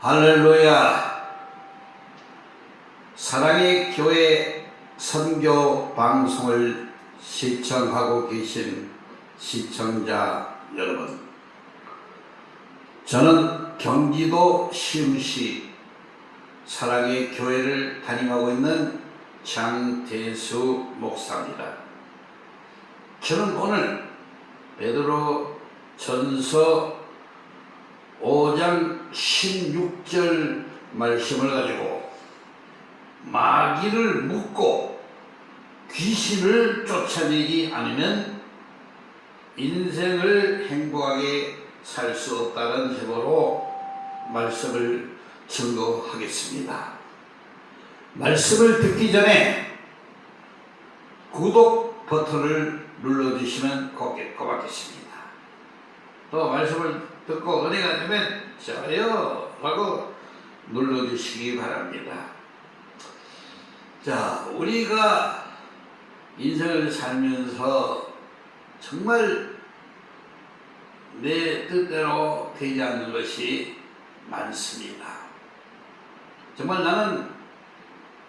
할렐루야. 사랑의 교회 선교 방송을 시청하고 계신 시청자 여러분. 저는 경기도 시흥시 사랑의 교회를 담임하고 있는 장대수 목사입니다. 저는 오늘 베드로 전서 5장 16절 말씀을 가지고 마귀를 묶고 귀신을 쫓아내지 않으면 인생을 행복하게 살 수 없다는 제보로 말씀을 증거하겠습니다. 말씀을 듣기 전에 구독 버튼을 눌러주시면 고맙겠습니다. 또 말씀을 듣고 은혜가 되면 좋아요 하고 눌러주시기 바랍니다. 자, 우리가 인생을 살면서 정말 내 뜻대로 되지 않는 것이 많습니다. 정말 나는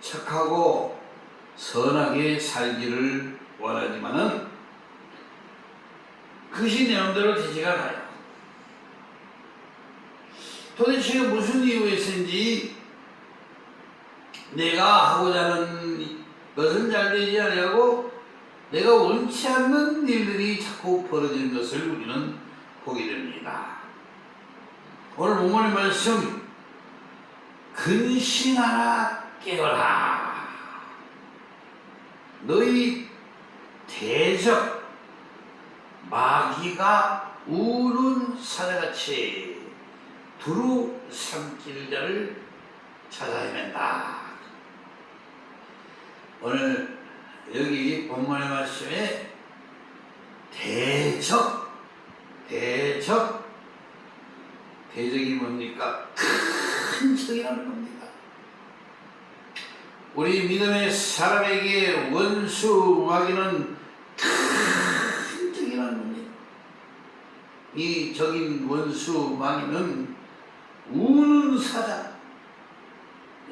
착하고 선하게 살기를 원하지만은 그것이 내 마음대로 되지가 않아요. 도대체 무슨 이유에서인지 내가 하고자 하는 것은 잘 되지 않냐고 내가 원치 않는 일들이 자꾸 벌어지는 것을 우리는 보게 됩니다. 오늘 본문의 말씀 근신하라 깨어라 너희 대적 마귀가 우는 사자같이 두루 삼킬 자를 찾아 헤맨다. 오늘 여기 본문의 말씀에 대적, 대적, 대적이 뭡니까? 큰 적이라는 겁니다. 우리 믿음의 사람에게 원수 마귀는 큰 적이라는 겁니다. 이 적인 원수 마귀는 우는 사자.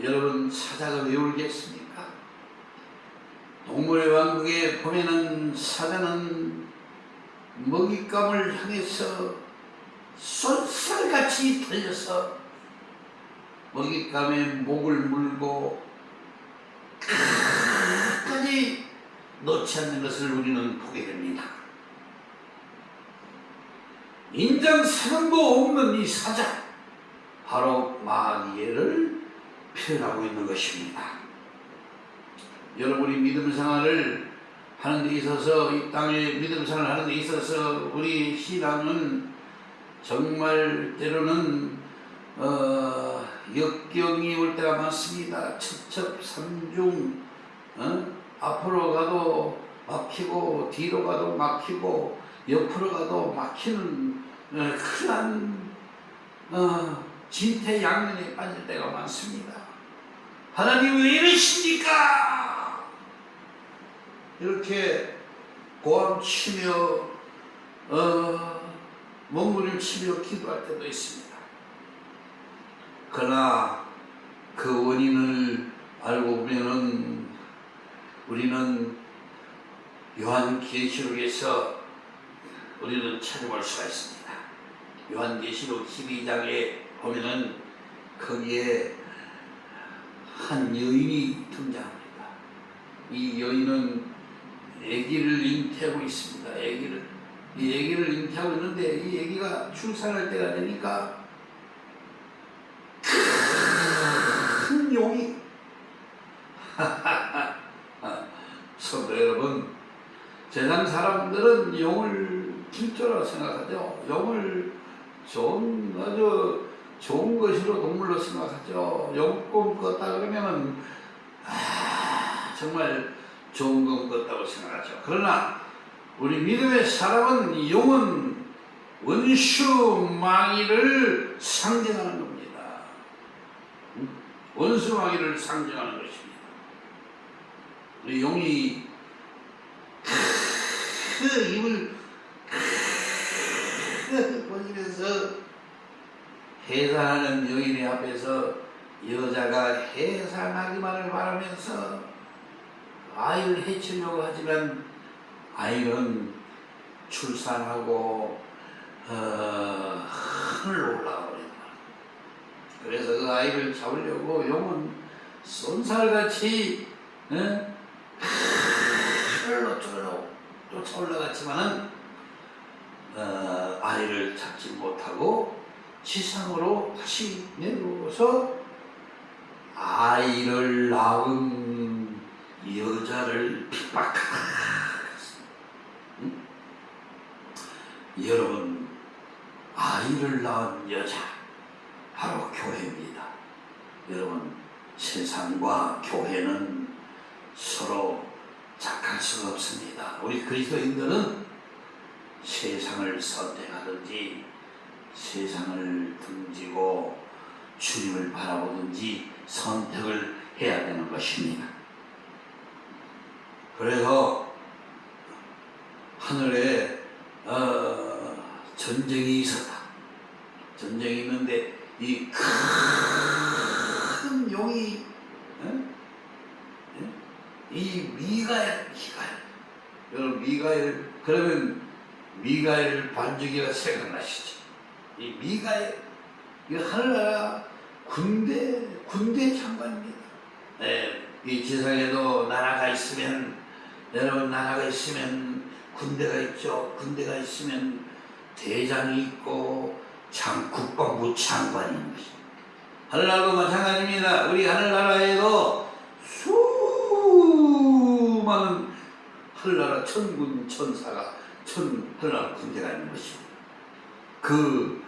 여러분 사자가 왜 울겠습니까? 동물의 왕국에 보면은 사자는 먹잇감을 향해서 쏜살같이 달려서 먹잇감의 목을 물고 끝까지 놓지 않는 것을 우리는 보게 됩니다. 인장 사랑도 없는 이 사자 바로 마귀를 표현하고 있는 것입니다. 여러분이 믿음 생활을 하는 데 있어서 이 땅에 믿음 생활을 하는 데 있어서 우리 신앙은 정말 때로는 어, 역경이 올 때가 많습니다. 첩첩삼중 어? 앞으로 가도 막히고 뒤로 가도 막히고 옆으로 가도 막히는 어, 흔한 어, 진퇴양면에 빠질 때가 많습니다. 하나님 왜 이러십니까? 이렇게 고함치며 어, 몸부림을 치며 기도할 때도 있습니다. 그러나 그 원인을 알고 보면은 우리는 요한계시록에서 우리는 찾아볼 수가 있습니다. 요한계시록 12장에 보면은 거기에 한 여인이 등장합니다. 이 여인은 아기를 잉태하고 있습니다. 아기를 이 아기를 잉태하고 있는데 이 아기가 출산할 때가 되니까 큰 용이 성도 여러분 세상 사람들은 용을 길조라고 생각하죠. 용을 좋은 아주 좋은 것으로 동물로 생각하죠. 용꿈 꿨다 그러면은 아, 정말 좋은 꿈 꿨다고 생각하죠. 그러나 우리 믿음의 사람은 용은 원수 마귀를 상징하는 겁니다. 원수 마귀를 상징하는 것입니다. 우리 용이 크 입을 크 벌리면서 해산하는 여인의 앞에서 여자가 해산하기만을 바라면서 아이를 해치려고 하지만 아이는 출산하고 어, 하늘로 올라가 버린다. 그래서 그 아이를 잡으려고 용은 쏜살같이 어? 하늘로 쫓아- 쫓아 올라갔지만은 어, 아이를 잡지 못하고 지상으로 다시 내려오서 아이를 낳은 여자를 핍박하다. 응? 여러분 아이를 낳은 여자 바로 교회입니다. 여러분 세상과 교회는 서로 작할 수가 없습니다. 우리 그리스도인들은 세상을 선택하든지 세상을 등지고 주님을 바라보든지 선택을 해야 되는 것입니다. 그래서 하늘에 어, 전쟁이 있었다. 전쟁이 있는데 이 큰 용이? 이 미가엘, 미가엘 여러분 미가엘 그러면 미가엘 반주기가 생각나시죠? 이 미가엘 이 하늘나라 군대 군대 장관입니다. 네, 이 지상에도 나라가 있으면 여러분 나라가 있으면 군대가 있죠. 군대가 있으면 대장이 있고 장 국방부 것입니다. 하늘나라도 마찬가지입니다. 우리 하늘나라에도 수많은 하늘나라 천군 천사가 천 하늘나라 군대가 있는 것입니다. 그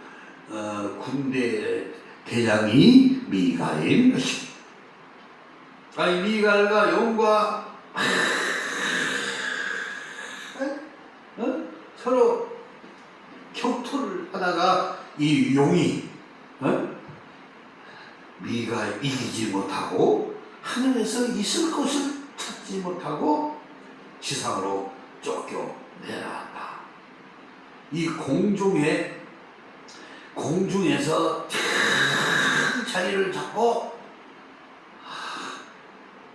어, 군대 대장이 미가엘인 것입니다. 아니 미가엘과 용과 어? 서로 격투를 하다가 이 용이 어? 미가 이기지 못하고 하늘에서 있을 곳을 찾지 못하고 지상으로 쫓겨 내려왔다. 이 공중에 공중에서 큰 자리를 잡고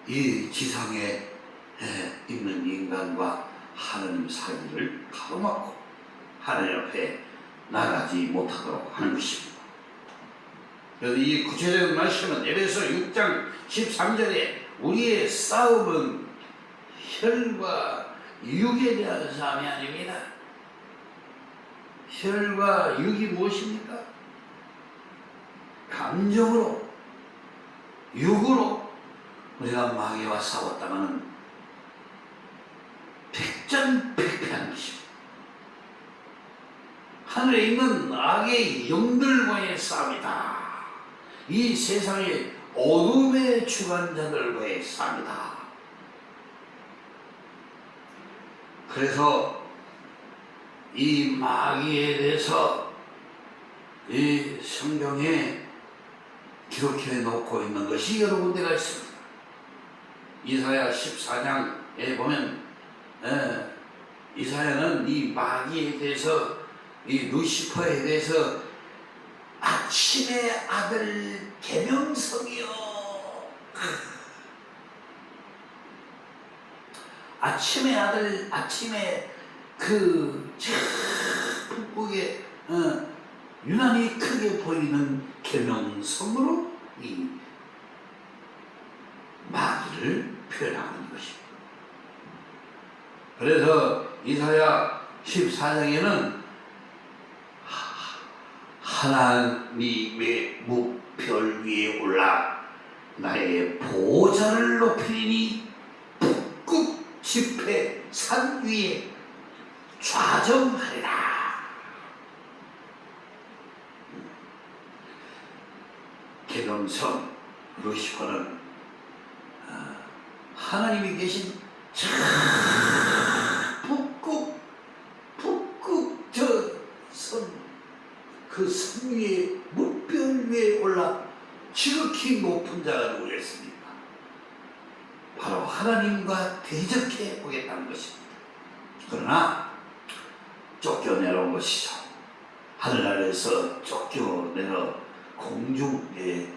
이 지상에 있는 인간과 하나님 사이를 가로막고 하나님 앞에 나가지 못하도록 하는 것입니다. 그래서 이 구체적인 말씀은 에베소 6장 13절에 우리의 싸움은 혈과 육에 대한 싸움이 아닙니다. 혈과 육이 무엇입니까? 감정으로, 육으로 우리가 마귀와 싸웠다가는 백전백패한 것입니다. 하늘에 있는 악의 영들과의 싸움이다. 이 세상의 어둠의 주관자들과의 싸움이다. 그래서 이 마귀에 대해서 이 성경에 기록해 놓고 있는 것이 여러 군데가 있습니다. 이사야 14장에 보면 에, 이사야는 이 마귀에 대해서 이 루시퍼에 대해서 아침의 아들 계명성이요 아침의 아들 아침에 그 북북에 어, 유난히 크게 보이는 계명성으로 이 마귀를 표현하는 것입니다. 그래서 이사야 14장에는 하나님의 무별 위에 올라 나의 보좌를 높이니 북극 지폐 산 위에 좌정하리라. 개명성 루시퍼는 어, 하나님이 계신 저 북극 북극 저선 그산 위에 물별 위에 올라 지극히 높은 자가 누구겠습니까? 바로 하나님과 대적해 보겠다는 것입니다. 그러나 쫓겨내려온 것이죠. 하늘나라에서 쫓겨내려 공중의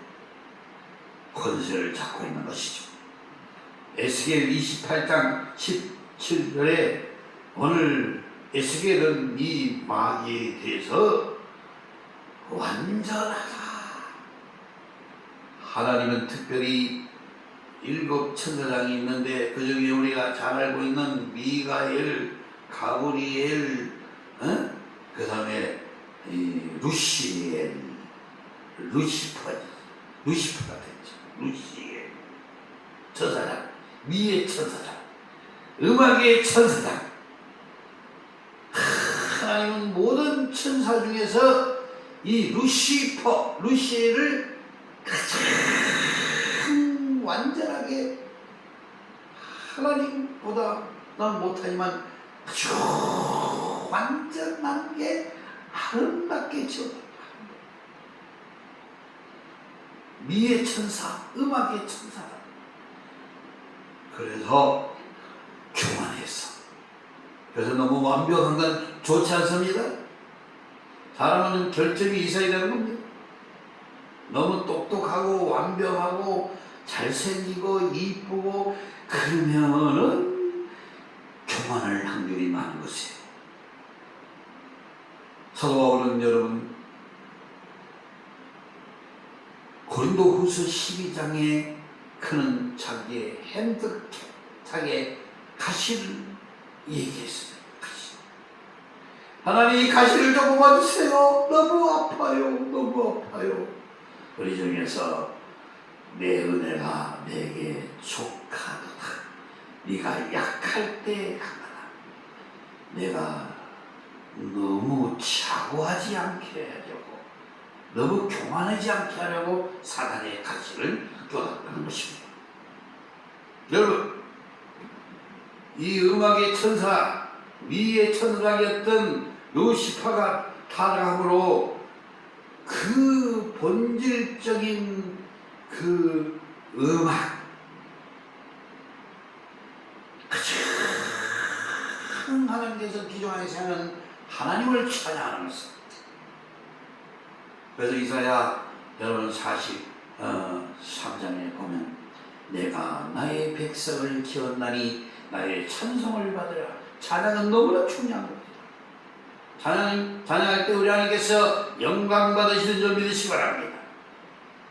권세를 잡고 있는 것이죠. 에스겔 28장 17절에 오늘 에스겔은 이 마귀에 대해서 완전하다. 하나님은 특별히 일곱 천사장이 있는데 그 중에 우리가 잘 알고 있는 미가엘, 가브리엘, 어? 그 다음에 루시엘, 루시퍼, 루시퍼가 됐죠. 루시엘, 천사장, 미의 천사장, 음악의 천사장. 하나님은 모든 천사 중에서 이 루시퍼, 루시엘을 가장 완전하게 하나님보다 난 못하지만 아주 완전한 게 아름답게 지었다. 미의 천사, 음악의 천사다. 그래서 교만했어. 그래서 너무 완벽한 건 좋지 않습니다. 사람은 결점이 있어야 되는 겁니다. 너무 똑똑하고 완벽하고 잘생기고 이쁘고 그러면은 교만할 확률이 많은 것이에요. 사도 바울은 여러분 고린도 후서 12장에 그는 자기의 핸드 자기의 가시를 얘기했어요. 가시. 하나님 이 가시를 좀 뽑아주세요. 너무 아파요. 너무 아파요. 우리 중에서 내 은혜가 내게 족하도다. 네가 약할 때 하나 내가 너무 자고하지 않게 너무 교만하지 않게 하려고 사단의 가시를 껴놨다는 것입니다. 여러분 이 음악의 천사 미의 천사였던 루시파가 타락함으로 그 본질적인 그 음악 가장 하나님께서 기존에서 하는 하나님을 찬양하는 것입니다. 그래서 이사야 여러분 40 어, 3장에 보면 내가 나의 백성을 키웠나니 나의 찬송을 받으라 찬양은 너무나 중요한 겁니다. 찬양, 찬양할 때 우리 하나님께서 영광 받으시는 줄 믿으시기 바랍니다.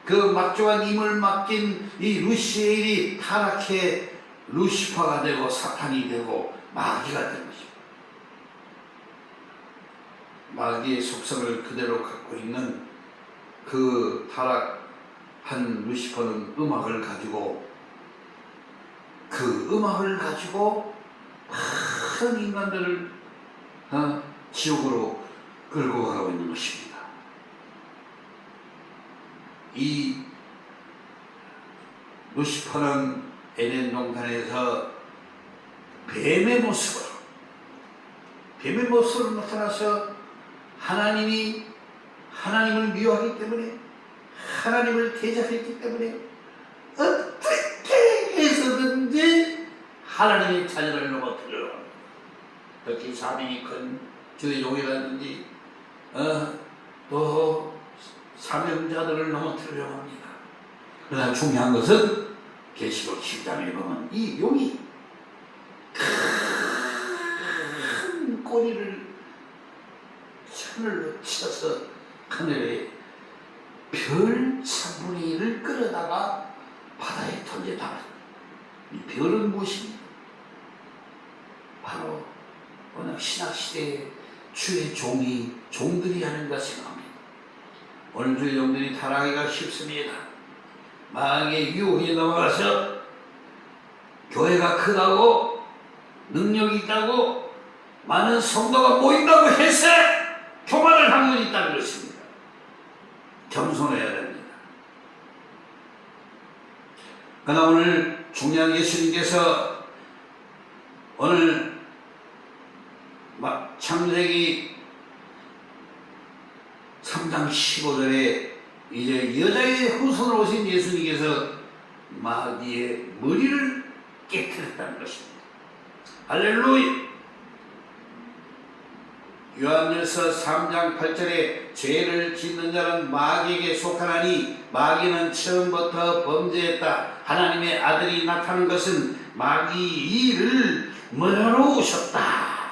그 막중한 임을 맡긴 이 루시엘이 타락해 루시파가 되고 사탄이 되고 마귀가 된 것입니다. 마귀의 속성을 그대로 갖고 있는 그 타락한 루시퍼는 음악을 가지고 그 음악을 가지고 많은 인간들을 어, 지옥으로 끌고 가고 있는 것입니다. 이 루시퍼는 에덴 동산에서 뱀의 모습으로 뱀의 모습으로 나타나서 하나님이 하나님을 미워하기 때문에 하나님을 대적했기 때문에 어떻게 해서든지 하나님의 자녀를 넘어뜨려 특히 사명이 큰 주의 종이라든지 어, 또 사명자들을 넘어뜨리려고 합니다. 그러나 중요한 것은 계시록 10장에 보면 이 용이 큰 꼬리를 하늘로 쳐서 하늘에 별 3분의 1을 끌어다가 바다에 던져다가 이 별은 무엇입니까? 바로 오늘 신학시대에 주의 종이 종들이 하는 것을 합니다. 오늘 주의 종들이 타락하기가 쉽습니다. 마귀의 유혹에 넘어가서 교회가 크다고 능력이 있다고 많은 성도가 모인다고 해서 교만을 한분 있다는 것입니다. 겸손해야 됩니다. 그러나 오늘 중요한 예수님께서 오늘 창세기 3장 15절에 이제 여자의 후손으로 오신 예수님께서 마귀의 머리를 깨뜨렸다는 것입니다. 할렐루야! 요한일서 3장 8절에 죄를 짓는 자는 마귀에게 속하나니 마귀는 처음부터 범죄했다. 하나님의 아들이 나타난 것은 마귀 일을 멀어 오셨다.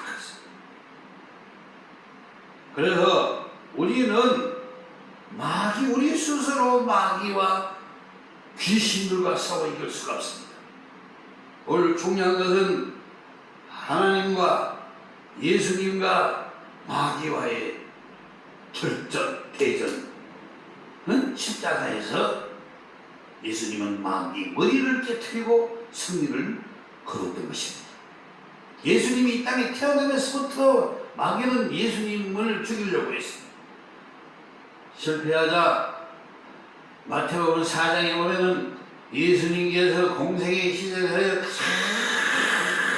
그래서 우리는 마귀 우리 스스로 마귀와 귀신들과 싸워 이길 수가 없습니다. 오늘 중요한 것은 하나님과 예수님과 마귀와의 절전, 대전. 은 십자가에서 예수님은 마귀 머리를 깨뜨리고 승리를 거뒀던 것입니다. 예수님이 이 땅에 태어나면서부터 마귀는 예수님을 죽이려고 했습니다. 실패하자 마태복음 4장에 보면은 예수님께서 공생의 시절에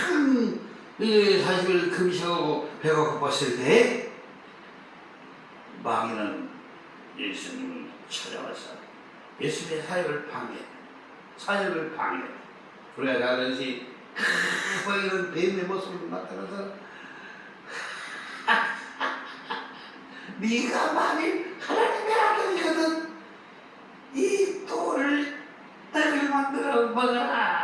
큰 40일 금식하고 배가 고팠을 때 마귀는 예수님을 찾아와서 예수님의 사역을 방해, 사역을 방해. 우리가 다 알듯이 마귀는 뱀의 모습으로 나타나서 네가 만일 하나님의 아들이거든 이 돌을 떡을 만들어 먹어라.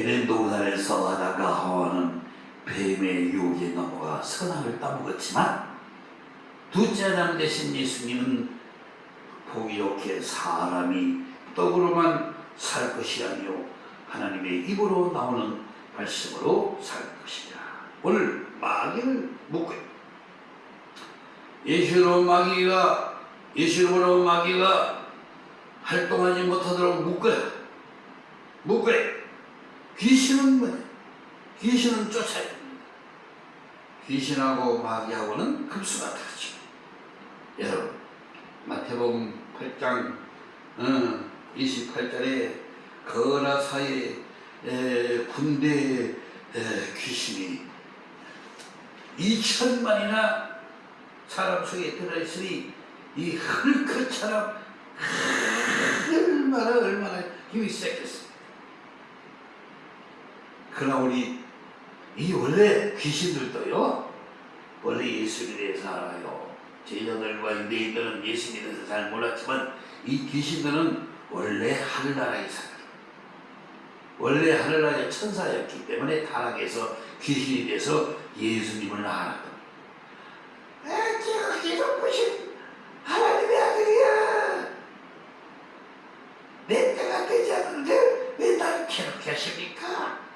에덴 동산에서 하다가 하와는 뱀의 유혹에 넘어가 선악을 따먹었지만 둘째 아담 대신 예수님은 보기롭게 사람이 떡으로만 살 것이 아니요 하나님의 입으로 나오는 말씀으로 살 것이다. 오늘 마귀를 묶고 예수로 마귀가 예수로 마귀가 활동하지 못하도록 묶어요. 묶어요. 귀신은 뭐냐? 귀신은 쫓아야 됩니다. 귀신하고 마귀하고는 급수가 다르죠. 여러분, 마태복음 8장 어, 28절에 거라사의 에, 군대 에, 귀신이 2천만이나 사람 속에 들어있으니 이 헐크처럼 얼마나 얼마나 힘이 세겠습니까? 그러나 우리 이 원래 귀신들도요 원래 예수에 대해서 알아요. 제자들과 유대인들은 예수에 대해서 잘 몰랐지만 이 귀신들은 원래 하늘나라에 살아요. 원래 하늘나라의 천사였기 때문에 타락해서 귀신이 돼서 예수님을 알았다 아, 제가 계속 보신 하나님의 아들이야 내 때가 되지 않는데 왜 나를 괴롭게 하십니까?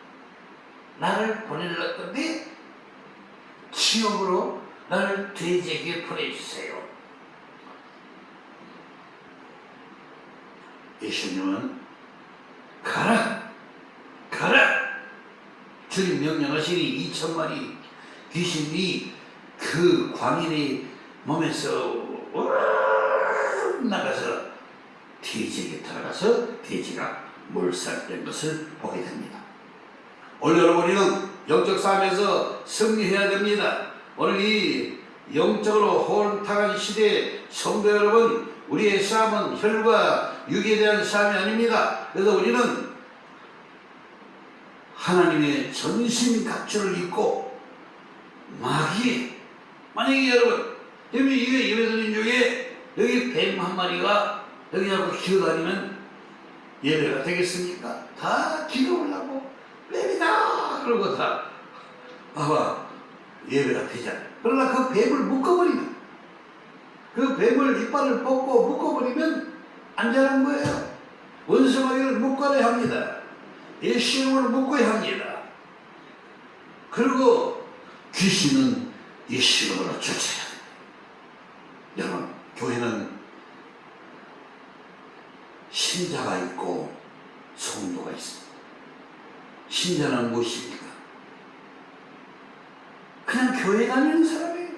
나를 보내려 건데 지옥으로 나를 돼지에게 보내주세요. 예수님은 가라 가라 주님 명령하시니 2천마리 귀신이 그 광인의 몸에서 나가서 돼지에게 들어가서 돼지가 몰살된 것을 보게 됩니다. 오늘 여러분 우리는 영적 싸움에서 승리해야 됩니다. 오늘 이 영적으로 혼탁한 시대에 성도 여러분 우리의 싸움은 혈과 육에 대한 싸움이 아닙니다. 그래서 우리는 하나님의 전신 각주를 입고 마귀 만약에 여러분 여기 이게 예배드린 중에 여기 뱀 한 마리가 여기 하고 기어다니면 예배가 되겠습니까? 다 기도하려고 뱀이다 그러고 다 봐봐 예배가 되잖아 그러나 그 뱀을 묶어버리면 그 뱀을 이빨을 뽑고 묶어버리면 안전한 거예요. 원수마귀를 묶어야 합니다. 예수님을 묶어야 합니다. 그리고 귀신은 예수님으로 쫓아야 돼요 여러분 교회는 신자가 있고 성도가 있습니다. 신자는 무엇입니까? 그냥 교회 다니는 사람이에요.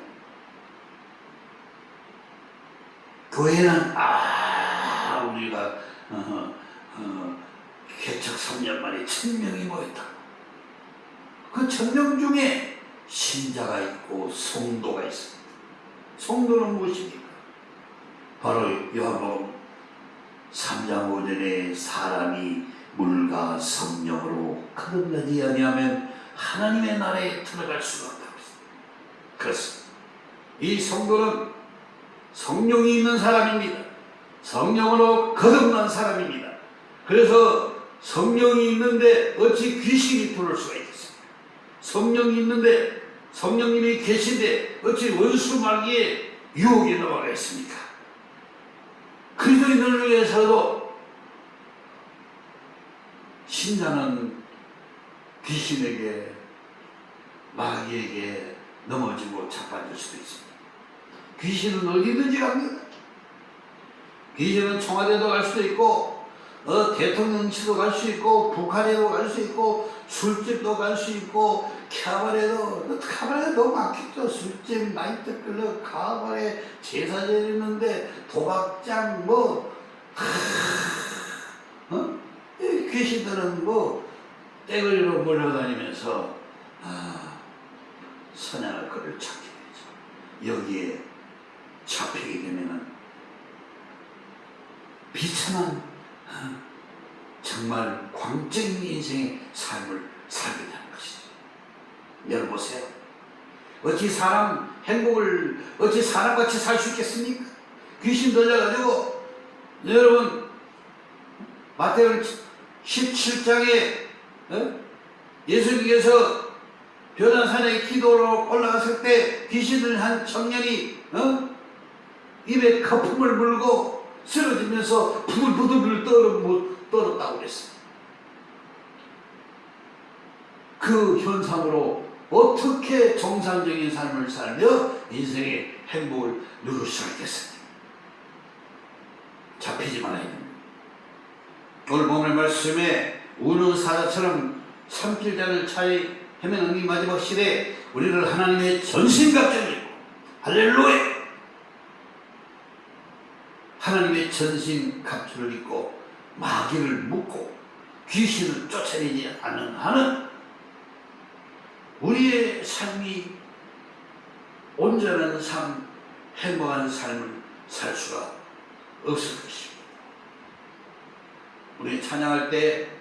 교회는 아 우리가 어, 어, 개척 3년 만에 천명이 모였다. 그 천명 중에 신자가 있고 성도가 있습니다. 성도는 무엇입니까? 바로 요한복음 3장 5절에 사람이 물과 성령으로 거듭나지 아니하면 하나님의 나라에 들어갈 수가 했습니다. 그렇습니다. 이 성도는 성령이 있는 사람입니다. 성령으로 거듭난 사람입니다. 그래서 성령이 있는데 어찌 귀신이 들어올 수가 있겠습니까? 성령이 있는데 성령님이 계신데 어찌 원수 마귀의 유혹에 넘어가겠습니까? 그리스도인을 위해서도 신자는 귀신에게 마귀에게 넘어지고 자빠질 수도 있습니다. 귀신은 어디든지 갑니다. 귀신은 청와대도 갈 수도 있고 어, 대통령실도 갈 수 있고 북한에도 갈 수 있고 술집도 갈 수 있고 카바레도 카바레 너무 많겠죠 술집 나이트클럽 카바레 제사 지내는데 도박장 뭐 하, 어? 이 귀신들은 뭐 떼거리로 몰려다니면서 아, 선양할 거를 찾게 되죠 여기에 잡히게 되면은 비참한 어, 정말 광적인 인생의 삶을 살게 되는 것이죠. 여러분 보세요. 어찌 사람 행복을 어찌 사람같이 살 수 있겠습니까? 귀신 들려가지고 여러분 마태복음 17장에 어? 예수님께서 변화산에 기도로 올라갔을 때 귀신을 한 청년이 어? 입에 거품을 물고 쓰러지면서 부들부들 떨었다고 그랬어요. 그 현상으로 어떻게 정상적인 삶을 살며 인생의 행복을 누릴 수가 있겠습니까? 잡히지 말아야 됩니다. 오늘 본의 말씀에 우는 사자처럼 삼킬 자를 차에 이 마지막 시대에 우리를 하나님의 전신갑주를 할렐루야! 하나님의 전신 갑주를 입고 마귀를 묶고 귀신을 쫓아내지 않는 한은 우리의 삶이 온전한 삶, 행복한 삶을 살 수가 없을 것입니다. 우리 찬양할 때